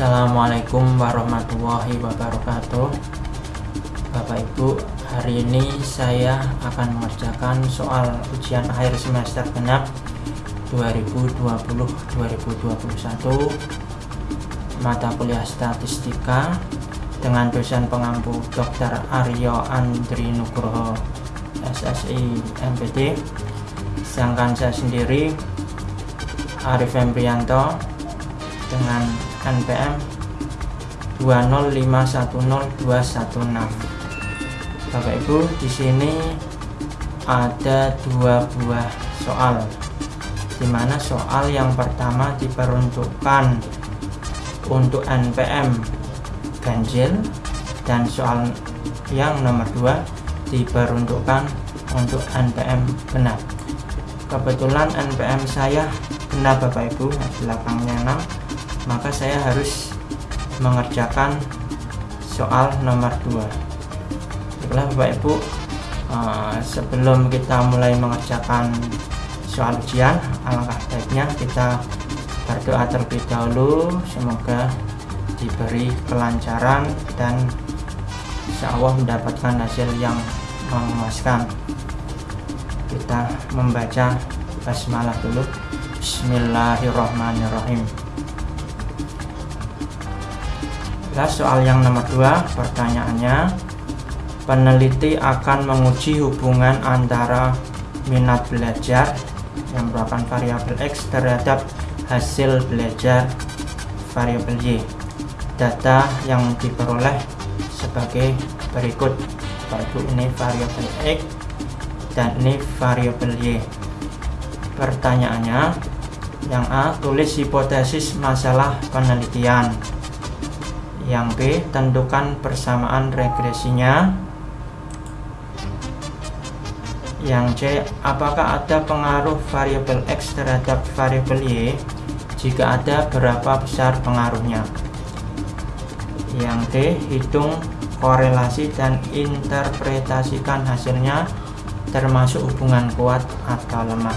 Assalamualaikum warahmatullahi wabarakatuh Bapak Ibu hari ini saya akan mengerjakan soal ujian akhir semester genap 2020-2021 mata kuliah statistika dengan dosen pengampu Dr. Aryo Andri Nugroho SSI MPD sedangkan saya sendiri Arif Embrianto dengan NPM 205102116 Bapak Ibu di sini ada dua buah soal. Di mana soal yang pertama diperuntukkan untuk NPM ganjil. Dan soal yang nomor dua diperuntukkan untuk NPM genap kebetulan NPM saya genap Bapak Ibu. Belakangnya 6 maka saya harus mengerjakan soal nomor 2 baiklah Bapak Ibu. Uh, sebelum kita mulai mengerjakan soal ujian alangkah baiknya kita berdoa terlebih dahulu. Semoga diberi kelancaran dan insya Allah mendapatkan hasil yang memuaskan. Kita membaca basmalah dulu. Bismillahirrahmanirrahim soal yang nomor dua pertanyaannya. Peneliti akan menguji hubungan antara minat belajar yang merupakan variabel X terhadap hasil belajar variabel Y data yang diperoleh sebagai berikut. Yaitu ini variabel X dan ini variabel Y. Pertanyaannya yang A tulis hipotesis masalah penelitian yang B tentukan persamaan regresinya. Yang C apakah ada pengaruh variabel X terhadap variabel Y? Jika ada berapa besar pengaruhnya? Yang D hitung korelasi dan interpretasikan hasilnya termasuk hubungan kuat atau lemah.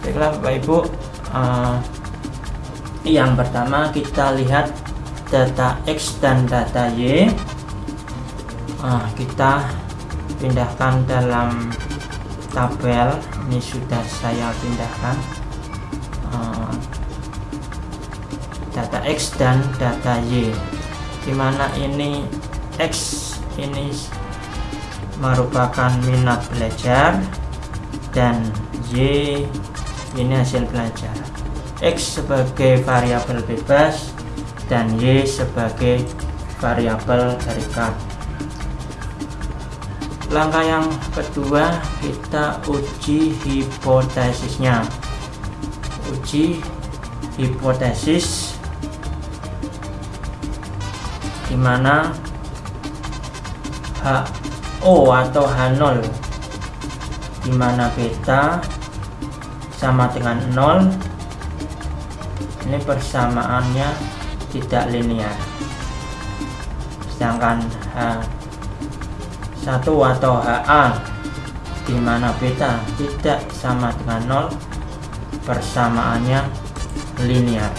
Baiklah Bapak Ibu uh, yang pertama kita lihat data X dan data Y. Uh, kita pindahkan dalam tabel. Ini sudah saya pindahkan. Uh, data X dan data Y. Di mana ini X ini merupakan minat belajar dan Y ini hasil belajar. X sebagai variabel bebas dan Y sebagai variabel terikat langkah yang kedua kita uji hipotesisnya. Uji hipotesis di mana HO atau H0 di mana beta sama dengan 0 ini persamaannya tidak linear. Sedangkan H satu atau HA di mana beta tidak sama dengan 0 persamaannya linear.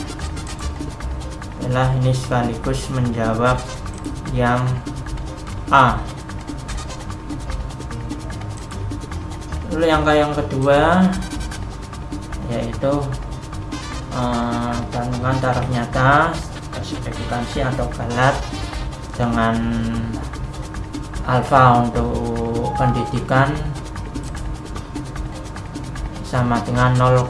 Inilah ini sekaligus menjawab yang A. Lalu yang yang kedua yaitu eh, kandungan taraf nyata spesifikasi atau galat dengan alfa untuk pendidikan sama dengan 0,05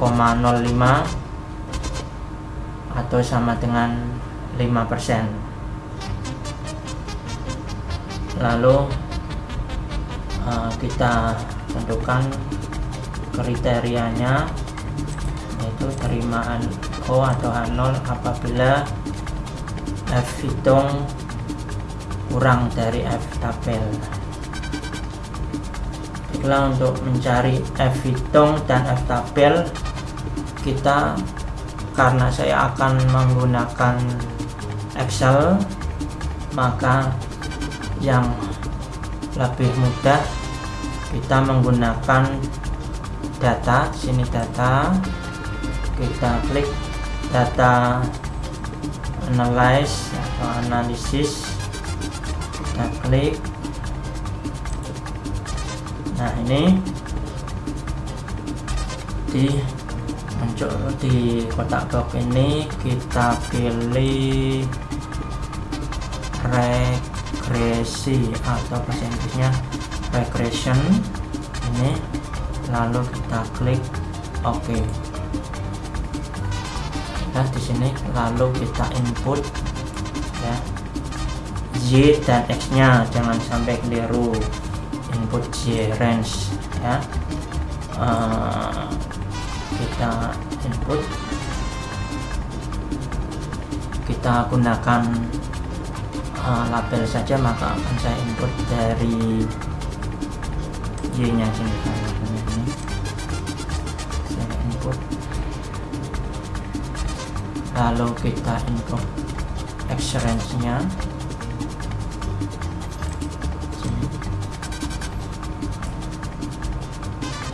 atau sama dengan 5% lalu uh, kita tentukan kriterianya yaitu terimaan O atau H0 apabila F hitung kurang dari F tabel. Baiklah untuk mencari F hitung dan F tabel kita karena saya akan menggunakan Excel maka yang lebih mudah kita menggunakan data sini data. Kita klik data analyze atau analisis kita klik. Nah ini di muncul di kotak box ini kita pilih regresi atau bahasa Inggrisnya regression. Ini lalu kita klik OK nah di sini lalu kita input ya Y dan X nya. Jangan sampai keliru. Input Y range ya. Uh, kita input. Kita gunakan uh, label saja maka akan saya input dari Y nya sini lalu kita X range nya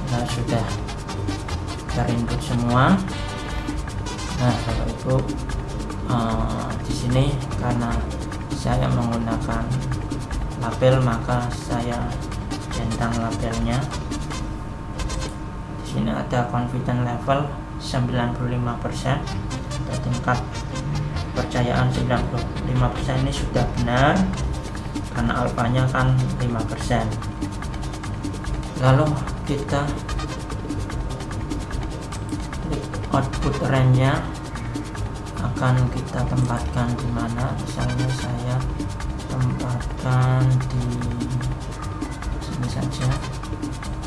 nah sudah terinput semua. Nah kalau itu uh, di sini karena saya menggunakan label maka saya centang labelnya. Di sini ada confidence level 95% atau tingkat percayaan 95% ini sudah benar karena alfanya kan 5% lalu kita output range nya akan kita tempatkan di mana? Misalnya saya tempatkan di sini saja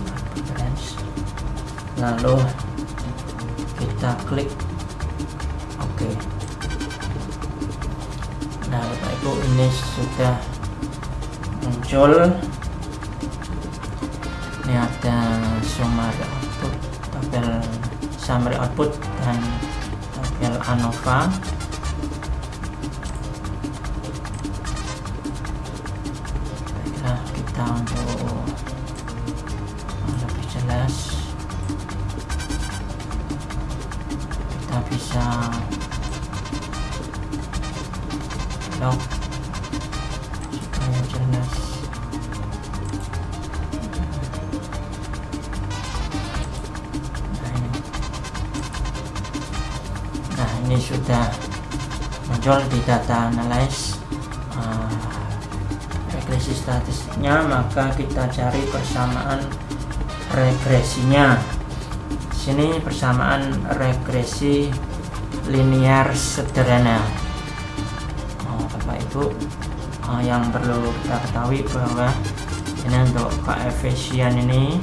output range. Lalu kita klik ibu ini sudah muncul. Ini ada summary output tabel summary output dan tabel ANOVA maka kita cari persamaan regresinya. Sini persamaan regresi linear sederhana. Oh, Bapak Ibu uh, yang perlu kita ketahui bahwa ini untuk koefisien ini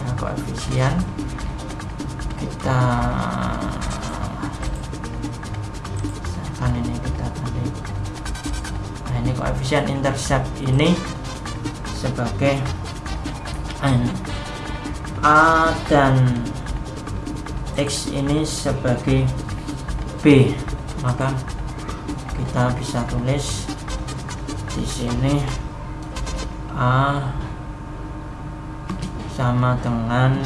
ya, koefisien. Kita misalkan ini kita tadi nah ini koefisien intercept ini sebagai A dan X ini sebagai B. Maka kita bisa tulis di sini A sama dengan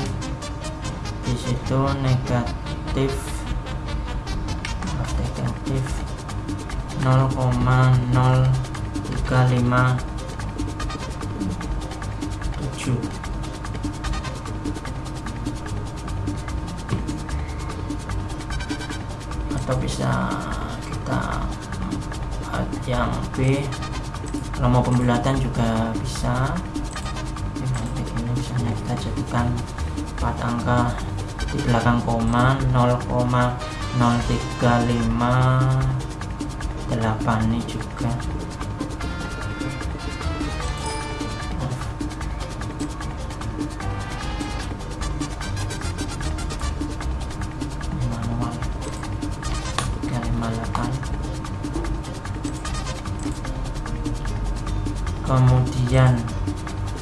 di situ negatif negatif 0,0357 atau bisa kita yang B. Kalau mau pembulatan juga bisa. Ini misalnya kita jadikan 4 angka di belakang koma 0,0358 ini juga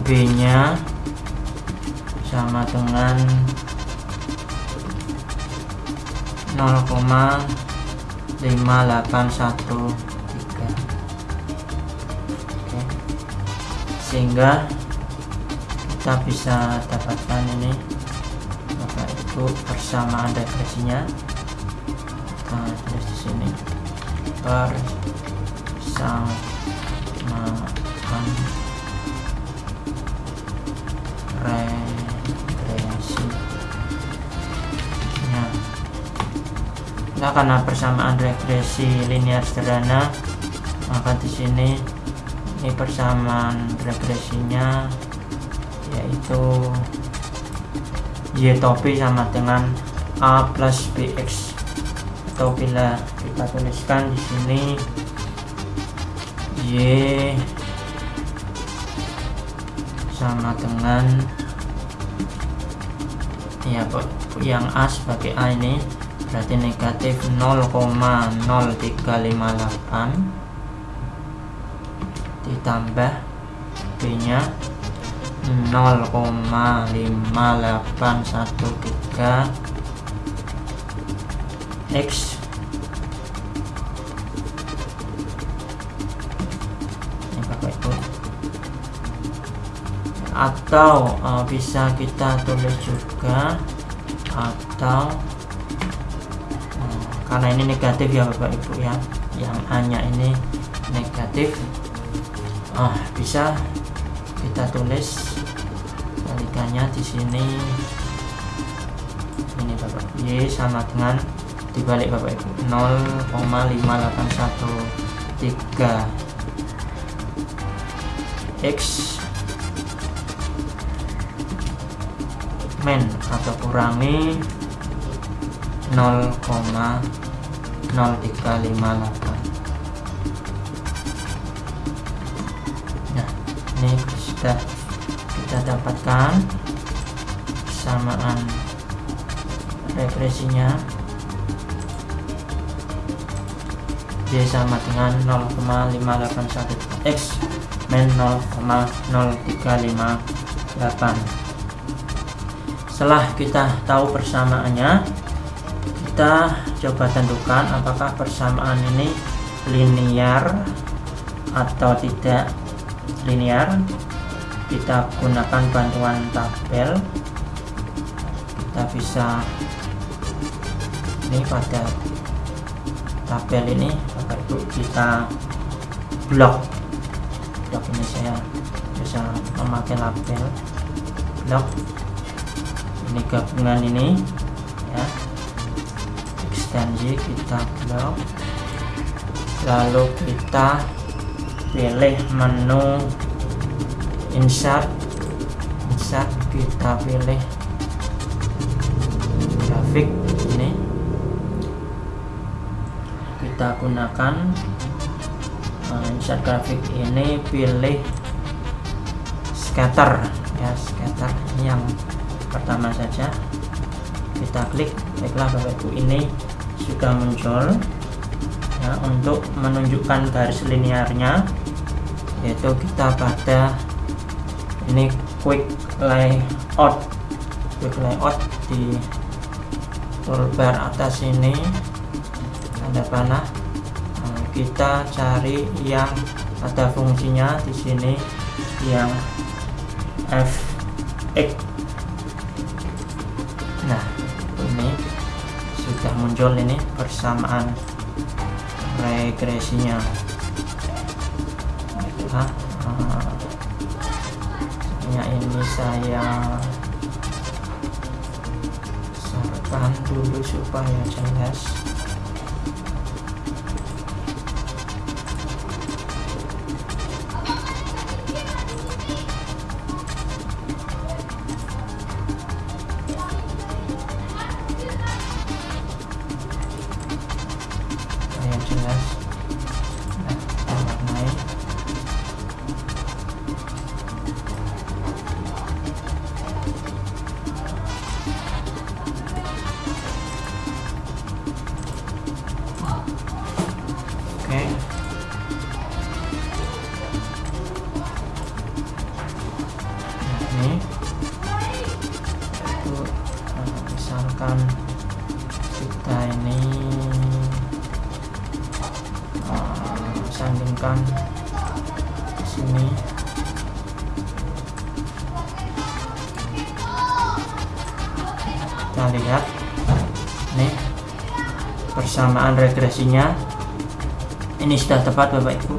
B nya sama dengan 0,5813 Oke. sehingga kita bisa dapatkan ini maka itu persamaan regresinya kita tulis di sini. Persamaan karena persamaan regresi linear sederhana maka di sini ini persamaan regresinya yaitu y topi sama dengan a plus bx atau bila kita tuliskan di sini. Y sama dengan ya yang a sebagai a ini berarti negatif 0,0358 ditambah b nya 0,5813 X. Ini Ibu. Atau uh, bisa kita tulis juga. Atau karena ini negatif ya Bapak Ibu ya. Yang hanya ini negatif. Uh, bisa kita tulis kebalikannya di sini. Ini Bapak Y sama dengan dibalik Bapak Ibu. 0,5813 X men atau kurangi 0,0358 nah ini sudah kita dapatkan kesamaan regresinya Y sama dengan 0,581 X min 0,0358 setelah kita tahu persamaannya kita coba tentukan apakah persamaan ini linear atau tidak linear. Kita gunakan bantuan tabel. Kita bisa ini pada tabel ini Bapak Ibu kita blok. Blok ini saya bisa memakai label. Blok. Ini gabungan ini ekstensi kita blok lalu kita pilih menu insert. Insert kita pilih grafik ini. Kita gunakan uh, insert grafik ini pilih scatter. Ya scatter yang pertama saja. Kita klik baiklah bapak ibu ini sudah muncul ya, untuk menunjukkan garis linearnya yaitu kita pada ini quick layout. Quick layout di toolbar atas ini. Ada panah. Nah, kita cari yang ada fungsinya di sini yang fx sudah muncul ini persamaan regresinya. Nah, ini saya sertakan dulu supaya jelas regresinya. Ini sudah tepat Bapak Ibu.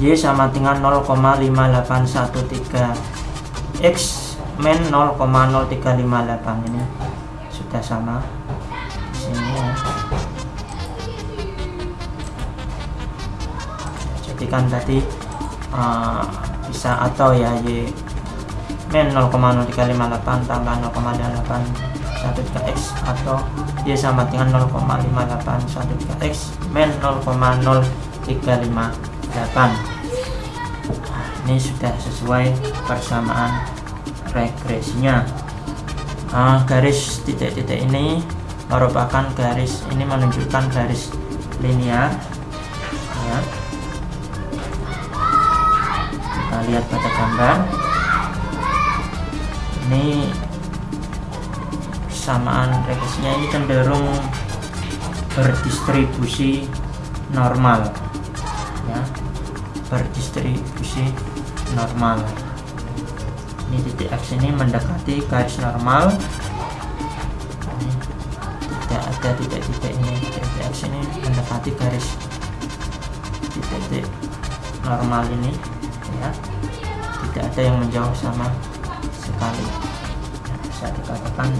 Y sama dengan 0,5813 X men 0,0358 ini sudah sama. Sini ya. jadi kan tadi uh, bisa atau ya Y. Men 0,0358 tambah 0,8 1,3x atau Y sama dengan 0,581x men 0,0358 nah, ini sudah sesuai persamaan regresinya nah, garis titik-titik ini merupakan garis ini menunjukkan garis linear ya. kita lihat pada gambar ini persamaan regresinya ini cenderung berdistribusi normal ya. Berdistribusi normal. Ini titik X ini mendekati garis normal. Ini tidak ada titik-titik ini. Titik X ini mendekati garis titik-titik normal ini ya. Tidak ada yang menjauh sama sekali. Ya, bisa dikatakan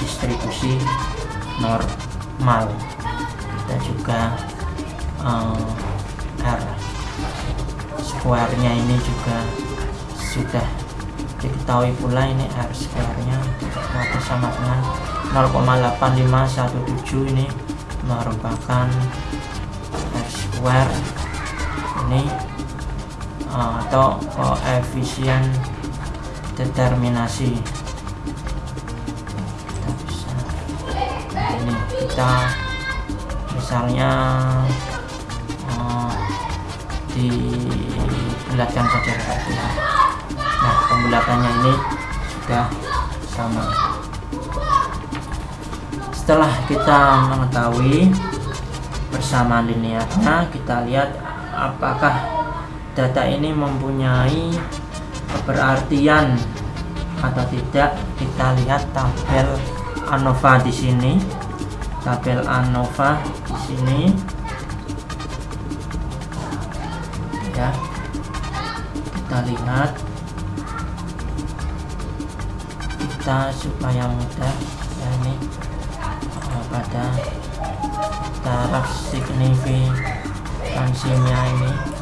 berdistribusi normal. Kita juga um, R. Square nya ini juga sudah diketahui pula ini R square nya maka sama dengan 0,8517 ini merupakan R square ini uh, atau koefisien determinasi kita misalnya uh, dibulatkan saja seperti ini nah pembulatannya ini sudah sama. Setelah kita mengetahui persamaan linearnya kita lihat apakah data ini mempunyai keberartian atau tidak. Kita lihat tabel ANOVA di sini tabel ANOVA di sini. Ya. Kita lihat. Kita supaya mudah ya ini. Pada taraf signifikansinya ini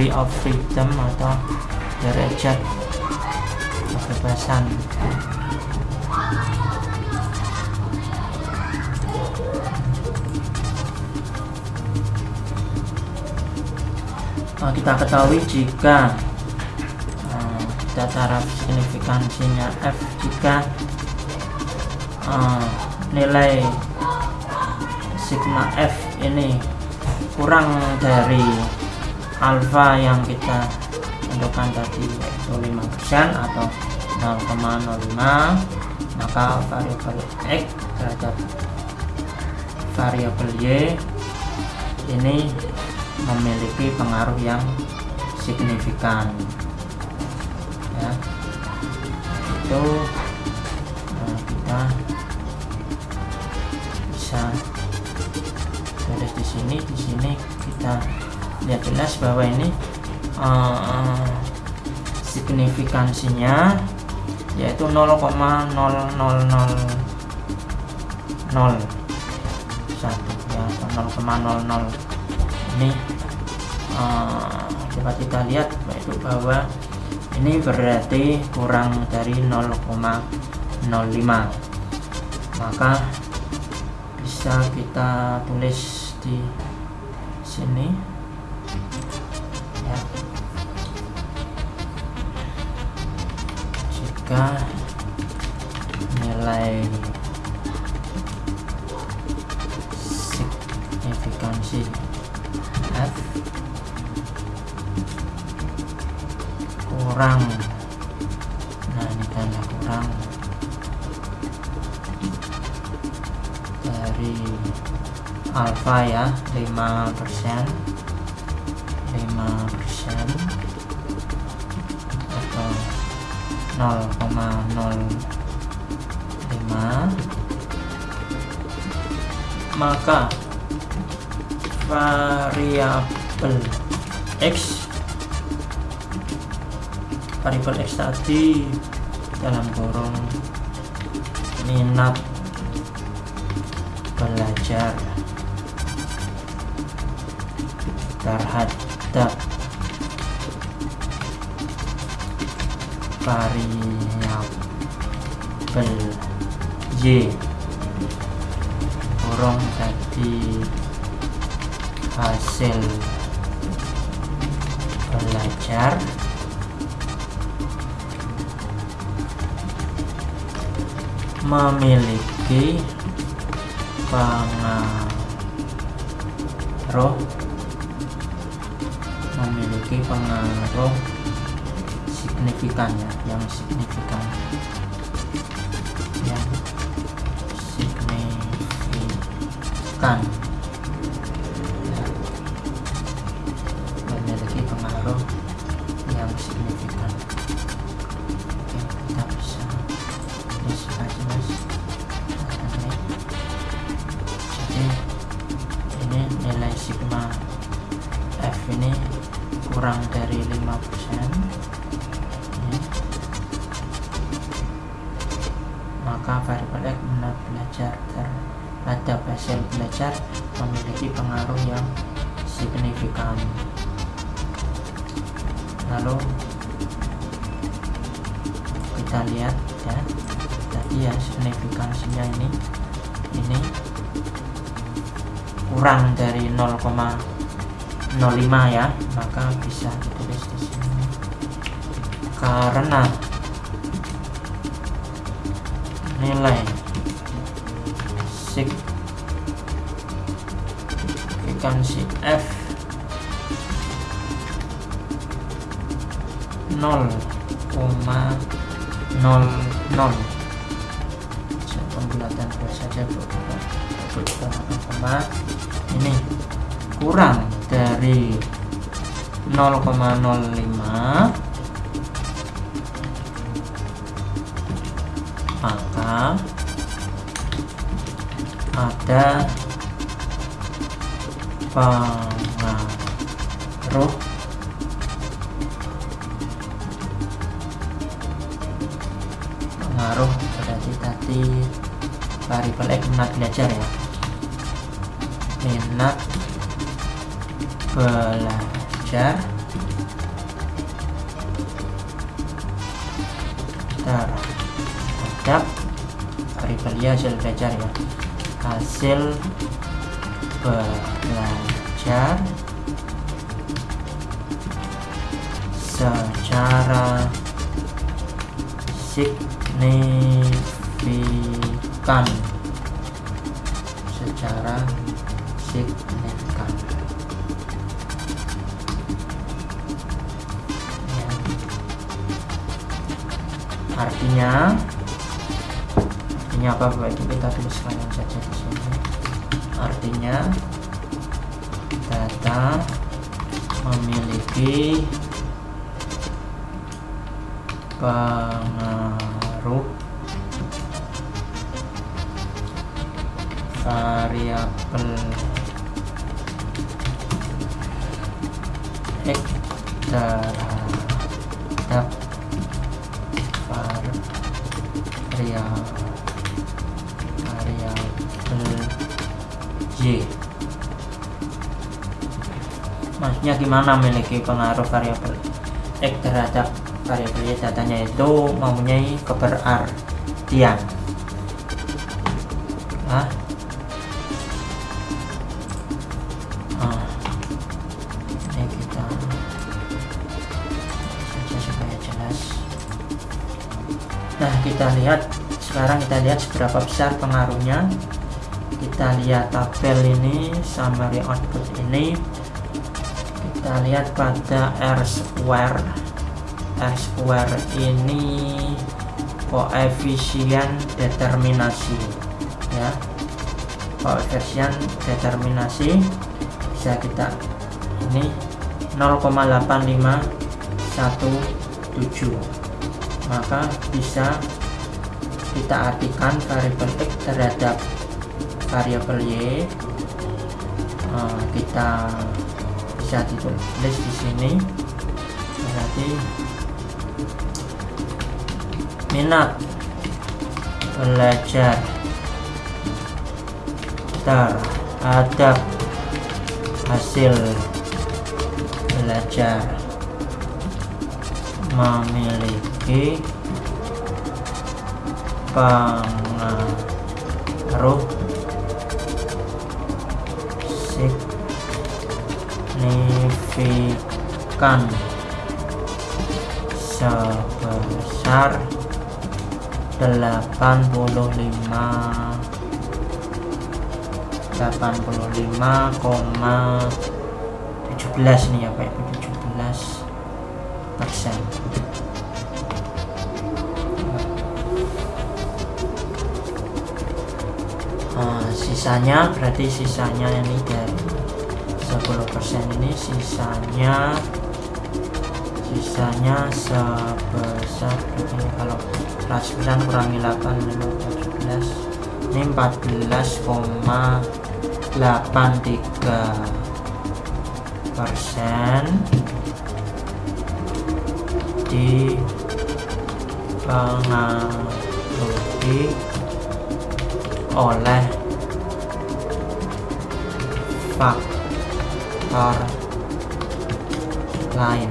degree of freedom atau derajat kebebasan. Nah, kita ketahui jika uh, kita taraf signifikansinya F jika uh, nilai sigma F ini kurang dari alfa yang kita tentukan tadi yaitu 5% atau 0,05 maka variabel X terhadap variabel Y ini memiliki pengaruh yang signifikan. Ya itu nah, kita bisa tulis di sini. Di sini kita lihat jelas bahwa ini uh, signifikansinya yaitu 0,0001 ya atau 0,00 ini uh, coba kita lihat yaitu bahwa ini berarti kurang dari 0,05 maka bisa kita tulis di sini tadi dalam kurung minat belajar terhadap variabel y kurung tadi hasil belajar memiliki pengaruh memiliki pengaruh signifikan ya yang signifikan yang signifikan 0,00 pembulatan dua saja ini kurang dari 0,05 maka ada pengaruh tadi variabel X minat belajar ya. Minat belajar. Terhadap variabel ya hasil belajar ya. Hasil belajar secara signifikan apa baik kita tuliskan saja di sini artinya data memiliki pengaruh variabel x terhadap variabel y maksudnya gimana memiliki pengaruh variabel x terhadap variabel y datanya itu mempunyai keberartian. Ah, nah kita lihat sekarang kita lihat seberapa besar pengaruhnya kita lihat tabel ini summary output ini. Kita lihat pada R square. R square ini koefisien determinasi ya. Coefficient determinasi. Bisa kita ini 0,8517 maka bisa kita artikan variabel x terhadap variabel y uh, kita bisa ditulis di sini. Berarti minat belajar terhadap hasil belajar memiliki pengaruh signifikan sebesar 85 85,17 nih ya Pak 17 sisanya berarti sisanya ini dari 10 persen ini sisanya sisanya sebesar ini kalau 100% kurangi 8 17 ini 14,83 persen dipengaruhi oleh lain.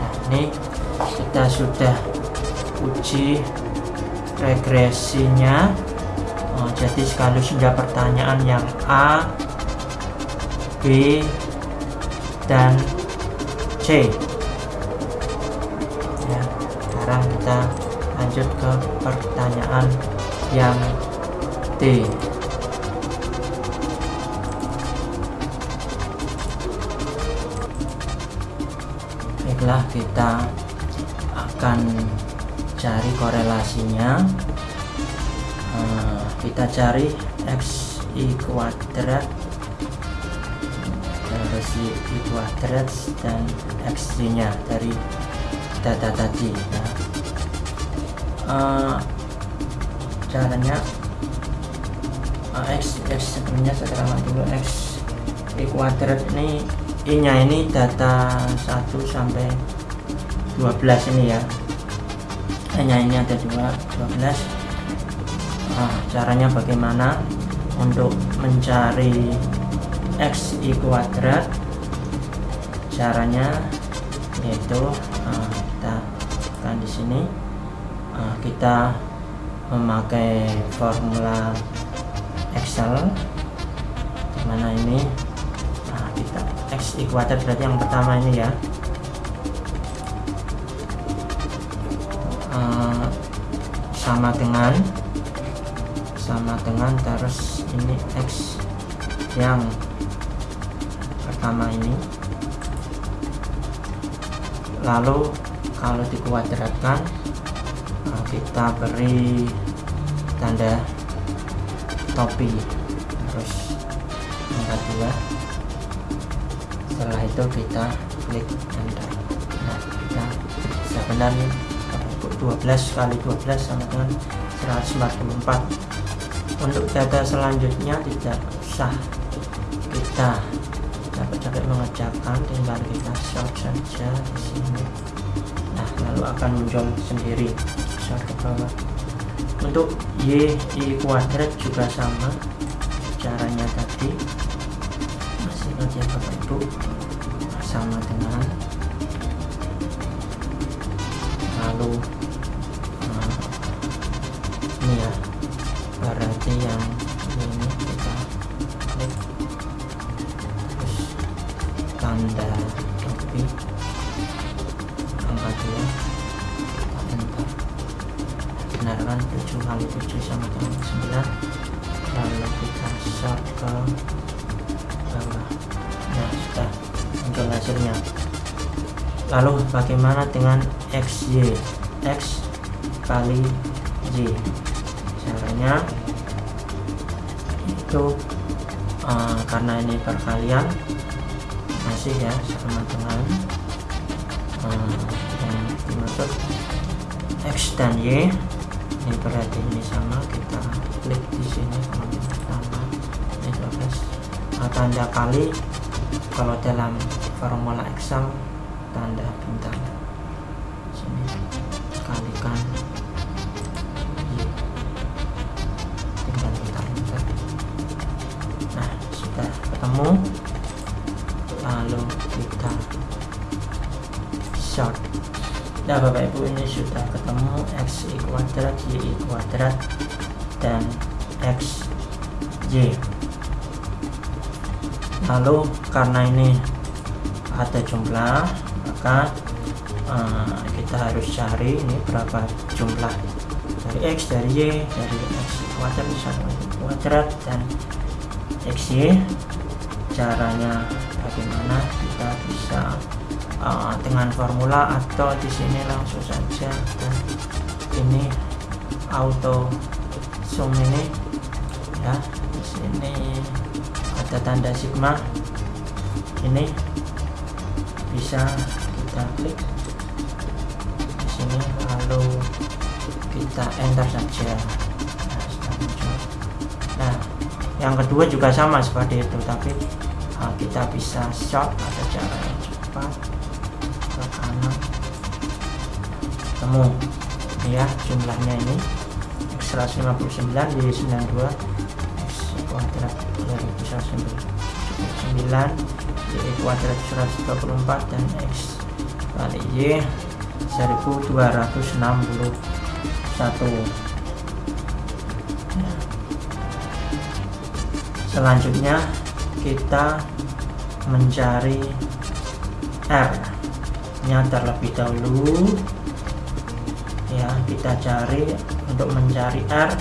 Nah, ini kita sudah uji regresinya. Oh, jadi sekaligus sudah pertanyaan yang A B dan C. Ya sekarang kita lanjut ke pertanyaan yang D baiklah kita akan cari korelasinya uh, kita cari x i kuadrat terus i kuadrat dan x nya dari data tadi ya. uh, caranya uh, x x sebelumnya saya terangkan dulu x i kuadrat ini i nya ini data 1 sampai 12 ini ya. Hanya ini ada dua 12 nah, caranya bagaimana? Untuk mencari x i kuadrat caranya yaitu nah, kita kan di sini. Nah, kita memakai formula Excel. Di mana ini? Nah, kita x kuadrat berarti yang pertama ini ya. Sama dengan sama dengan terus ini X yang pertama ini. Lalu kalau dikuadratkan kita beri tanda topi. Terus angka dua setelah itu kita klik enter. Nah kita sebenarnya 12 kali 12 sama dengan 144 untuk data selanjutnya tidak usah kita capek-capek mengerjakan tinggal kita short saja di sini. Nah lalu akan muncul sendiri short ke bawah untuk y i kuadrat juga sama caranya tadi. Masih kerja bapak ibu sama dengan lalu seperti yang lalu bagaimana dengan XY X kali Y. Caranya itu uh, karena ini perkalian masih ya sama dengan uh, yang dimaksud X dan Y. Ini berarti ini sama kita klik di sini kalau pertama ini 12 nah, tanda kali. Kalau dalam formula Excel tanda bintang sini kalikan. Y tinggal kita enter nah sudah ketemu. Lalu kita short. Nah Bapak Ibu ini sudah ketemu X Y kuadrat Y kuadrat dan X Y. Lalu karena ini ada jumlah maka uh, kita harus cari ini berapa jumlah. Dari X dari Y dari X. Kuadrat sama kuadrat dan XY caranya bagaimana kita bisa uh, dengan formula atau di sini langsung saja. Dan ini auto zoom ini ya. Di sini ada tanda sigma. Ini bisa kita klik. Di sini lalu kita enter saja. Nah, yang kedua juga sama seperti itu tapi uh, kita bisa short ada cara yang cepat ke kanan. Temu. Ya jumlahnya ini. X 159 di 92 X kuadrat 2199 Y kuadrat 124 dan X kali Y 1261 ya. selanjutnya kita mencari R. Nya terlebih dahulu. Ya kita cari untuk mencari R.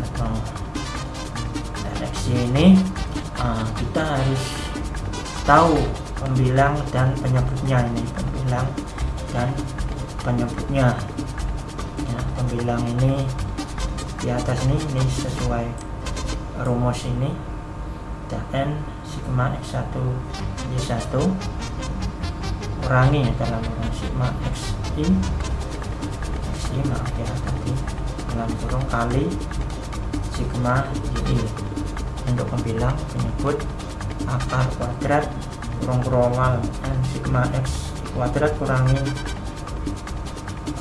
Atau RxY ini kita harus tahu pembilang dan penyebutnya ini. Pembilang dan penyebutnya. Ya, pembilang ini di atas ini ini sesuai rumus ini. Dan sigma x1 y1 kurangi dalam rumus sigma xi xi maaf ya tadi dalam kurung kali sigma yi untuk pembilang penyebut akar kuadrat kurung kurongan n sigma x kuadrat kurangi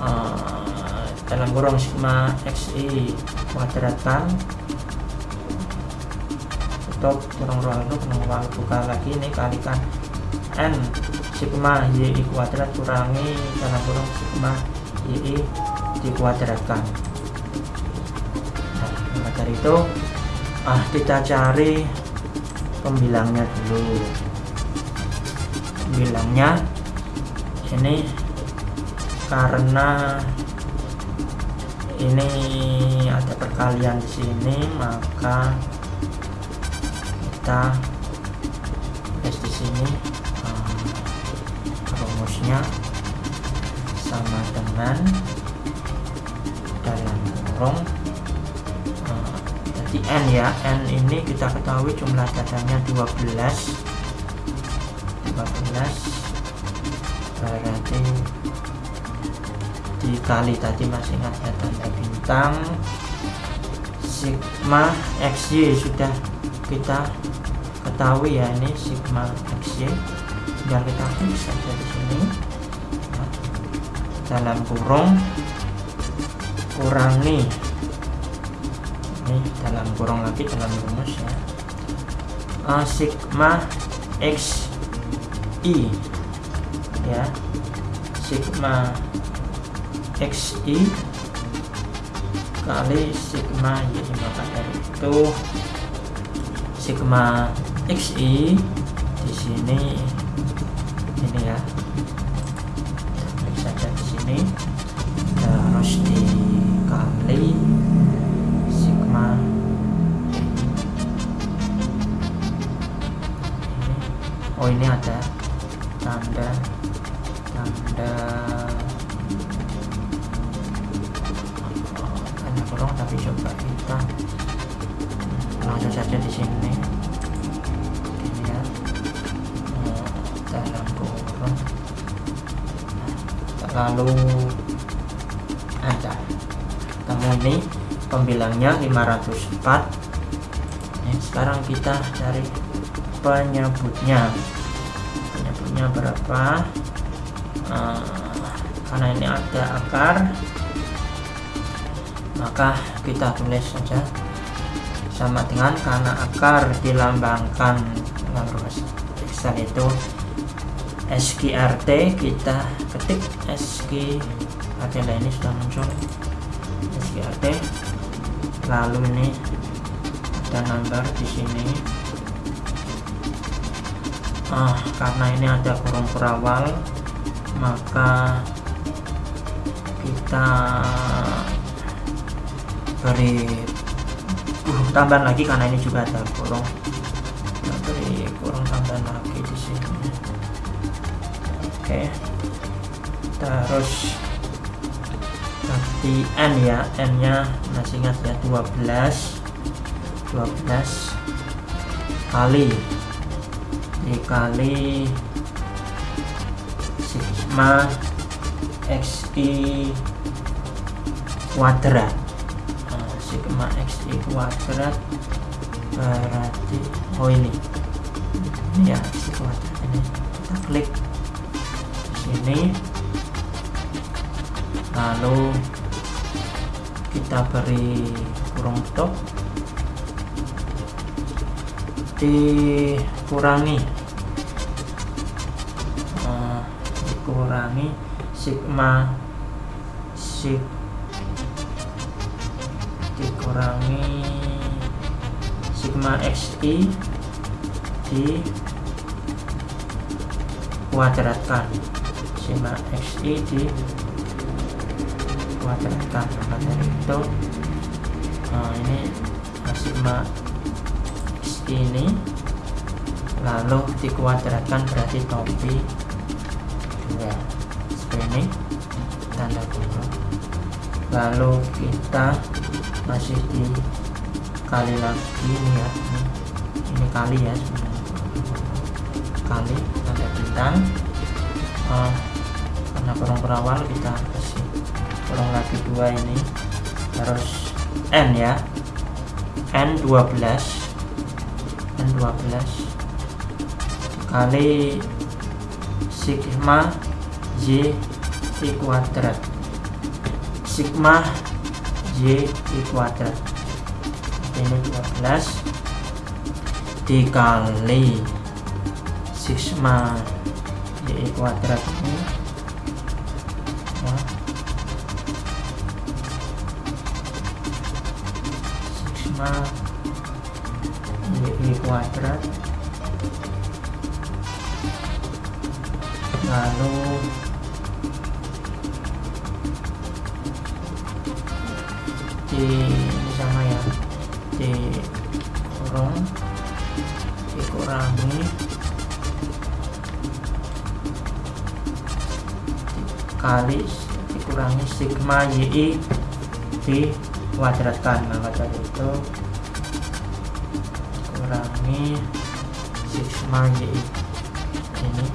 uh, dalam kurung sigma xi kuadrat kan tutup kurung ruang itu kurung buka lagi ini kalikan n sigma y kuadrat kurangi dalam kurung sigma y dikuadratkan nah maka dari itu ah kita cari pembilangnya dulu. Pembilangnya ini karena ini ada perkalian di sini maka kita tulis di sini um, rumusnya sama dengan dalam kurung n ya. N ini kita ketahui jumlah datanya 12 12 berarti dikali tadi masih ada tanda bintang. Sigma xy sudah kita ketahui ya ini sigma xy tinggal kita klik saja di sini. Nah, dalam kurung kurangi ini kurung lagi dalam rumus ya. Uh, sigma x i ya. Sigma xi kali sigma y maka dari itu. Sigma xi di sini ini ya oh ini ada. Tanda tanda. Tapi coba kita langsung saja di sini. Ini oh, dalam kurung lalu ada. Kamu ini pembilangnya 504 ini sekarang kita cari penyebutnya penyebutnya berapa? Uh, karena ini ada akar maka kita tulis saja sama dengan karena akar dilambangkan. Dalam Excel itu SQRT kita ketik SQRT nah ini sudah muncul. SQRT lalu ini ada number di sini ah karena ini ada kurung perawal maka kita beri kurung tambahan lagi karena ini juga ada kurung kita beri kurung tambahan lagi di sini. Oke. Terus nanti n ya. N nya masih ingat ya 12 12 kali dikali sigma xi kuadrat nah, sigma xi kuadrat berarti oh ini. Ya xi kuadrat ini. Kita klik sini. Lalu kita beri kurung top dikurangi dikurangi sigma sig dikurangi sigma xi di kuadratkan. Sigma xi di kuadratkan. Maka dari itu uh, ini sigma ini lalu dikuadratkan berarti topi ini. Tanda kutip lalu kita masih dikali lagi ini ya. Ini, kali ya sebenarnya. Kali tanda bintang. Uh, karena kurang berawal kita kasih kurang lagi dua ini. Terus n ya. N 12 12 kali sigma y i kuadrat sigma y kuadrat ini 12 dikali sigma y kuadrat ini sigma y kuadrat lalu di sama ya di kurung dikurangi kali dikurangi sigma yi di kuadratkan maka dari itu kurangi sigma y ini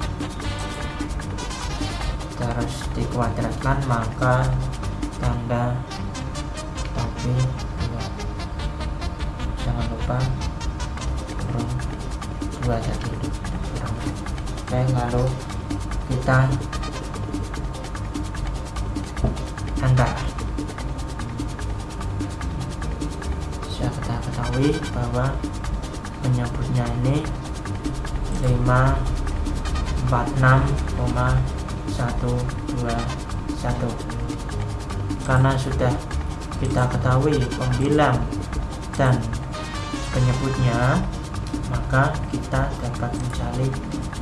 terus dikuadratkan maka kita ketahui pembilang dan penyebutnya maka kita dapat mencari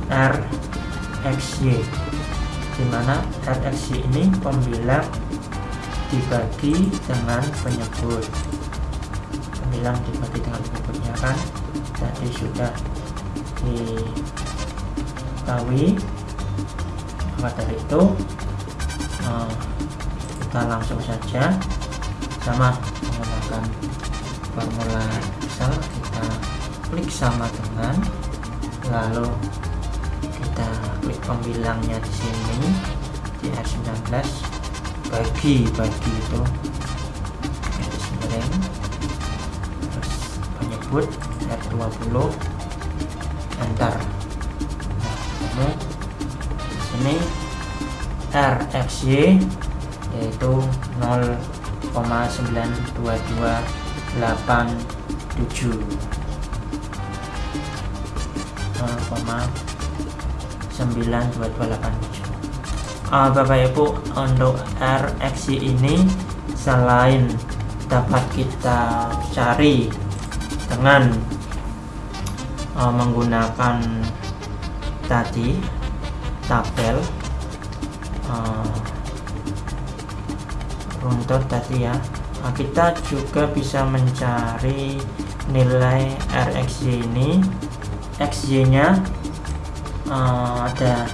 RXY di mana RXY ini pembilang dibagi dengan penyebut. Pembilang dibagi dengan penyebutnya kan? Tadi sudah diketahui maka dari itu eh, kita langsung saja sama menggunakan formula Excel kita klik sama dengan lalu kita klik pembilangnya di sini di R19 bagi bagi itu. Garis miring terus penyebut R20 enter. Nah kamu di sini RXY yaitu 0,92287 0,92287 uh, Bapak Ibu untuk RXY ini selain dapat kita cari dengan uh, menggunakan tadi tabel uh, runtut tadi ya. Nah, kita juga bisa mencari nilai RXY ini. XY nya uh, ada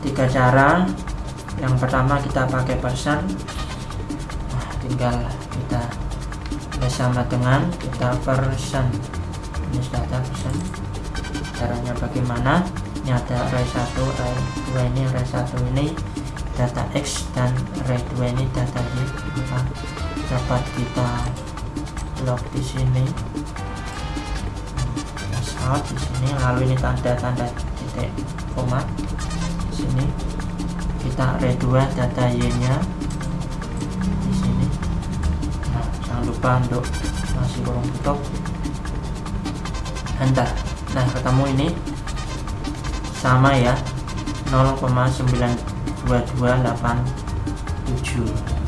tiga cara. Yang pertama kita pakai persen. Nah, tinggal kita bersama dengan kita persen. Ini sudah ada persen. Caranya bagaimana? Ini ada array 1 array 2 ini array 1 ini data X dan 2 ini data Y maka dapat kita log di sini. Out di sini lalu ini tanda-tanda titik koma di sini. Kita redua data y nya di sini. Nah jangan lupa untuk masih kurung tutup enter nah ketemu ini sama ya 0,92287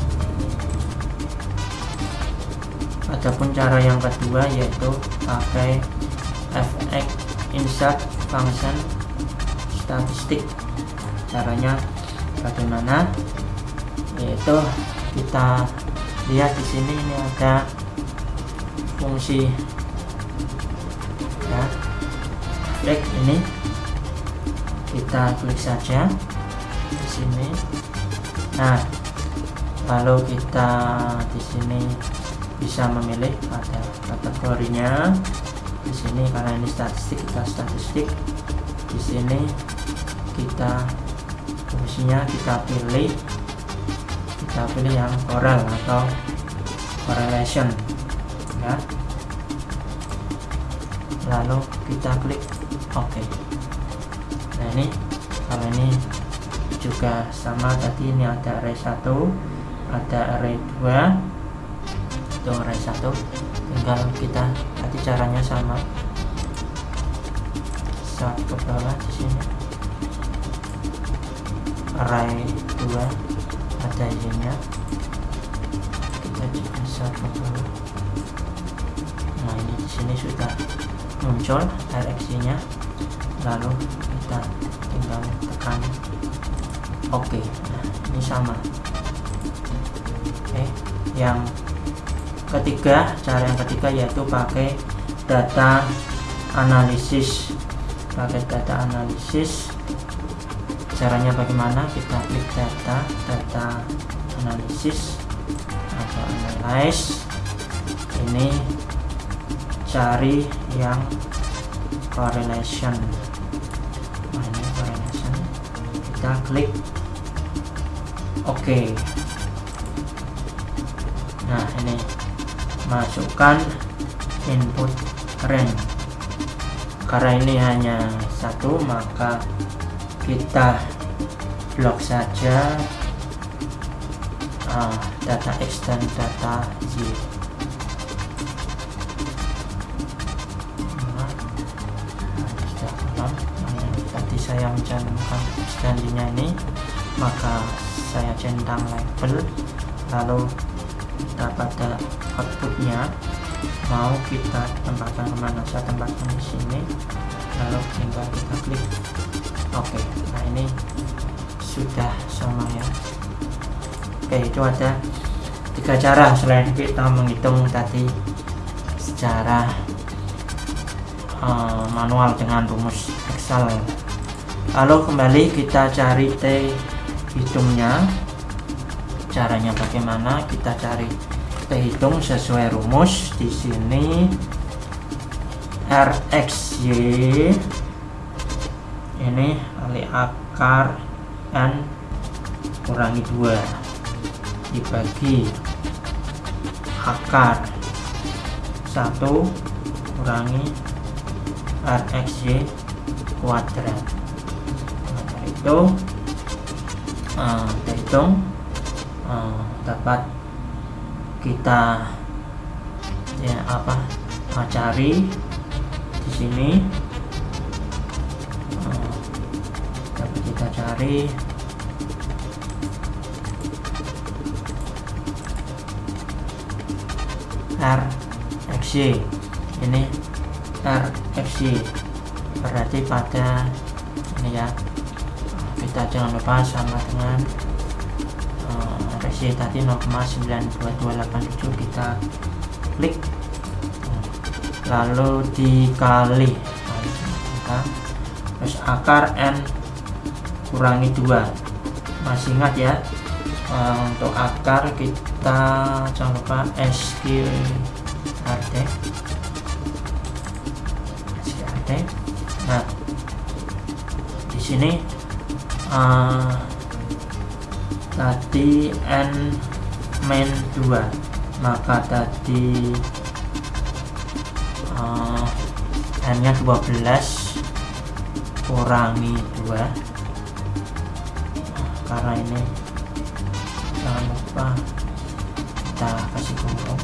adapun cara yang kedua yaitu pakai fx insert function statistik. Caranya bagaimana? Yaitu kita lihat di sini ini ada fungsi ya. Klik ini. Kita klik saja sini. Nah lalu kita di sini bisa memilih pada kategorinya. Di sini karena ini statistik kita statistik. Di sini kita fungsinya kita pilih kita pilih yang correl atau correlation ya. Lalu kita klik OK. Nah ini kalau ini juga sama tadi ini ada array 1 ada array 2 itu array 1 tinggal kita tadi caranya sama saat ke bawah di sini. Array 2 ada nya kita juga saat ke bawah. Nah ini di sini sudah muncul direksinya lalu kita tinggal tekan oke okay. ini sama. Oke okay. yang ketiga cara yang ketiga yaitu pakai data analisis. Pakai data analisis. Caranya bagaimana? Kita klik data data analisis. Atau analyze. Ini cari yang correlation. Nah ini correlation. Kita klik oke. Okay. nah ini. Masukkan input range karena ini hanya satu maka kita blok saja uh, data dan data Y centang label lalu pada outputnya mau kita tempatkan ke mana saya tempatkan di sini lalu tinggal kita klik oke nah ini sudah sama ya. Oke itu ada tiga cara selain kita menghitung tadi secara uh, manual dengan rumus Excel. Lalu kembali kita cari T hitungnya caranya bagaimana? Kita cari kita hitung sesuai rumus. Di sini RXY ini kali akar N kurangi 2 dibagi akar 1 kurangi RXY kuadrat. Nah, itu uh, kita hitung uh, dapat kita ya apa uh, cari di sini. Uh, dapat kita cari. R XY ini R XY berarti pada ini ya. Kita jangan lupa sama dengan resi tadi 0,92287 kita klik. Lalu dikali. Terus akar n kurangi 2 masih ingat ya uh, untuk akar kita jangan lupa SQRT SQRT nah di sini uh, tadi n main 2 maka tadi uh, n nya 12 kurangi 2 karena ini jangan lupa kita kasih kurung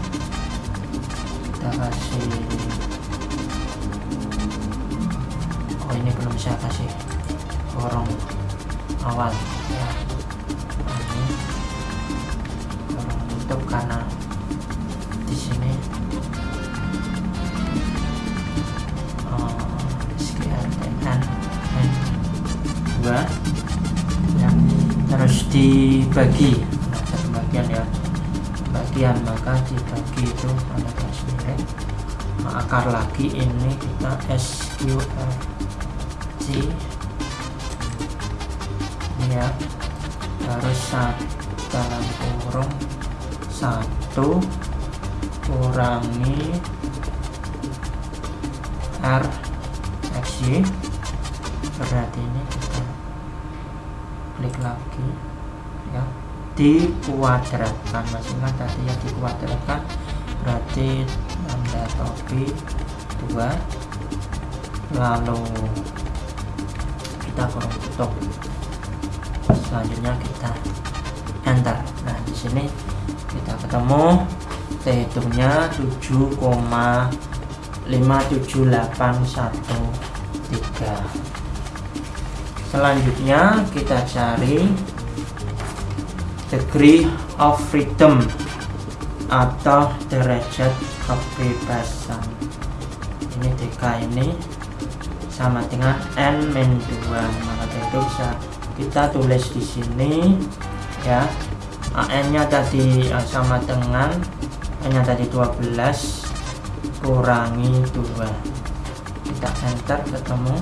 kita kasih oh ini belum bisa kasih kurung awal. Ya ini kurang tutup karena di sini uh, SQRTN N2 ya terus dibagi. Ada pembagian ya. Bagian maka dibagi itu pada garis miring nah, akar lagi ini kita SQRT ya. harus satu dalam kurung satu kurangi R XY berarti ini kita klik lagi ya. Dikuadratkan ingat tadi ya dikuadratkan berarti tanda topi 2 lalu kita kurung tutup selanjutnya kita enter nah di sini kita ketemu hitungnya 7,57813 selanjutnya kita cari degree of freedom atau derajat kebebasan. Ini DK ini sama dengan N min 2 maka itu bisa kita tulis di sini ya. AN nya tadi uh, sama dengan N nya tadi 12 kurangi 2 kita enter ketemu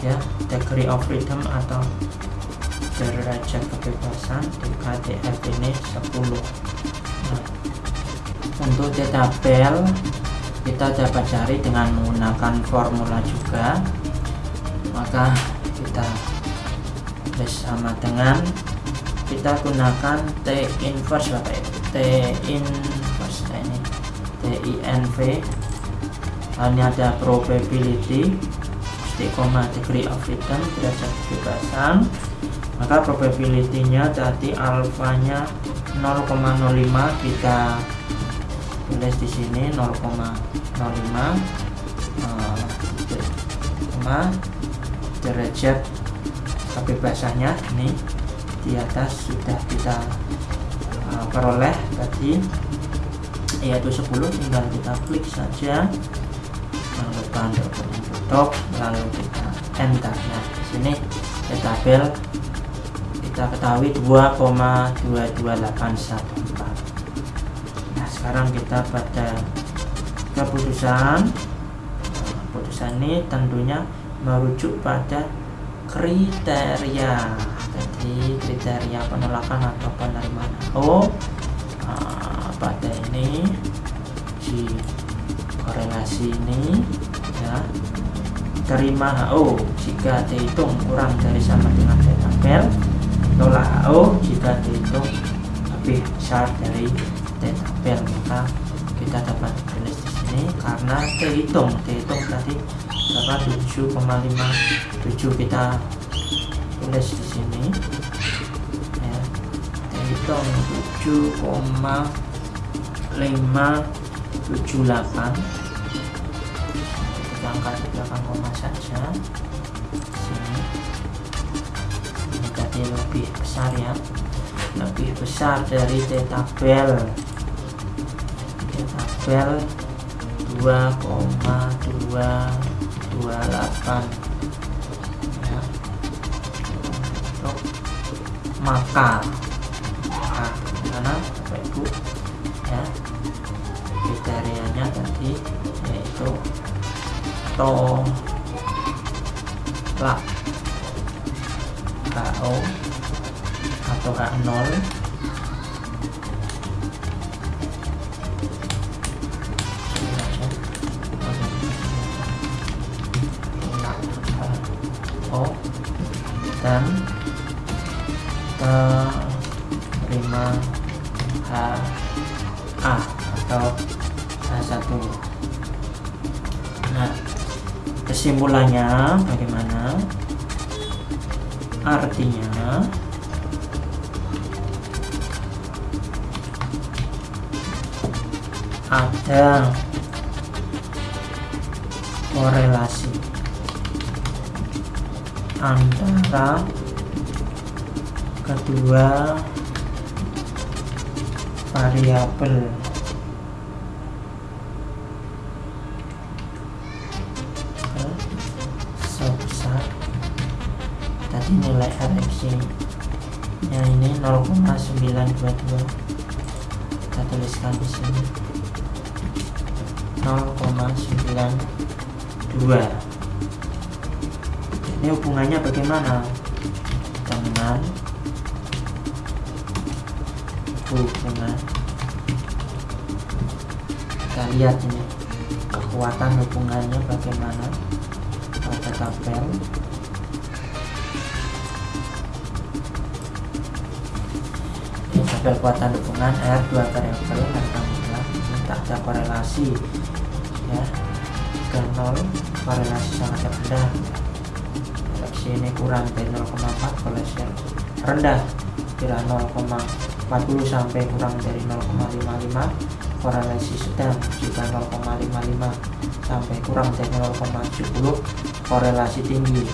ya. Degree of freedom atau derajat kebebasan di KDF ini 10 nah, untuk di tabel kita dapat cari dengan menggunakan formula juga. Maka kita bersama dengan kita gunakan T inverse Bapak Ibu T inverse ini. TINV ini ada probability koma degree of freedom derajat kebebasan. Maka probability-nya tadi alfanya 0,05 kita tulis di sini 0,05 uh, derajat kebebasannya ini di atas sudah kita uh, peroleh tadi. Yaitu 10 tinggal kita klik saja. Untuk tutup lalu kita enter nah di sini. Di tabel. Kita ketahui 2,22814 nah sekarang kita pada keputusan. Keputusan ini tentunya merujuk pada kriteria. Jadi kriteria penolakan atau penerimaan oh pada ini di korelasi ini ya terima HO jika dihitung kurang dari sama dengan tabel tolak HO jika dihitung lebih besar dari tabel maka kita dapat tulis di sini karena dihitung dihitung tadi berapa 7,57 kita tulis di sini. Ya. Dihitung 7,578 angka di belakang koma saja. Sini. Ini tadi lebih besar ya. Lebih besar dari T tabel T tabel 2,228 ya untuk maka nah, Bapak Ibu ya kriterianya tadi yaitu lah HO atau H0 kesimpulannya bagaimana? Artinya ada korelasi antara kedua variabel RFC nya ini 0,922 kita tuliskan di sini. 0,92 ini hubungannya bagaimana? Dengan hubungan. Kita lihat ini. Kekuatan hubungannya bagaimana? Pada tabel tabel kekuatan hubungan R dua variabel harga mutlak ini tak ada korelasi. Ya ke 0 korelasi sangat rendah. Koleksi ini kurang dari 0,4 koleksi rendah. Kira 0,40 sampai kurang dari 0,55 korelasi sedang jika 0,55 sampai kurang dari 0,70 korelasi tinggi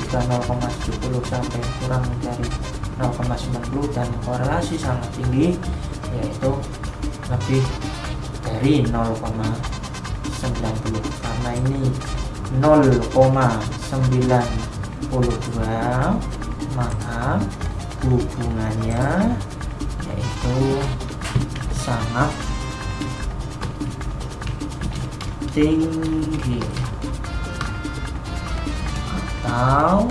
jika 0,70 sampai kurang dari 0,90 dan korelasi sangat tinggi yaitu lebih dari 0,90 karena ini 0,92 maka hubungannya yaitu sangat tinggi. Atau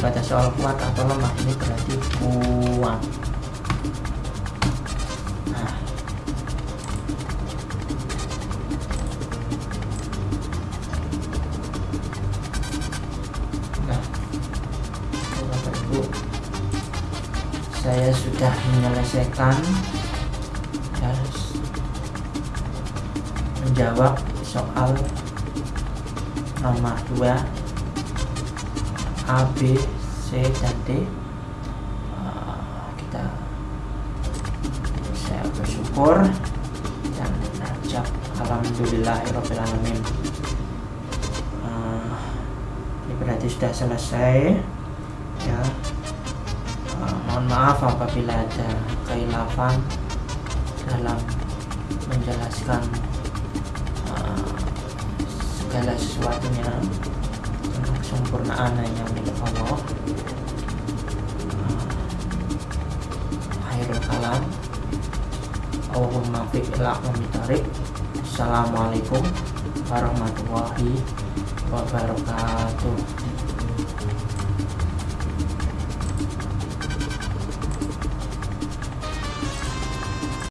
pada soal kuat atau lemah ini berarti kuat. Nah. Nah saya sudah menyelesaikan. Ya, menjawab soal nomor 2 A, B, C, dan D. Uh, kita saya bersyukur dan najab alhamdulillahirobbilalamin uh, ini berarti sudah selesai ya. Uh, mohon maaf apabila ada keilafan dalam menjelaskan uh, segala sesuatunya kesempurnaan hanya milik Allah. Akhirul kalam Allahumma fiq ila Assalamualaikum warahmatullahi wabarakatuh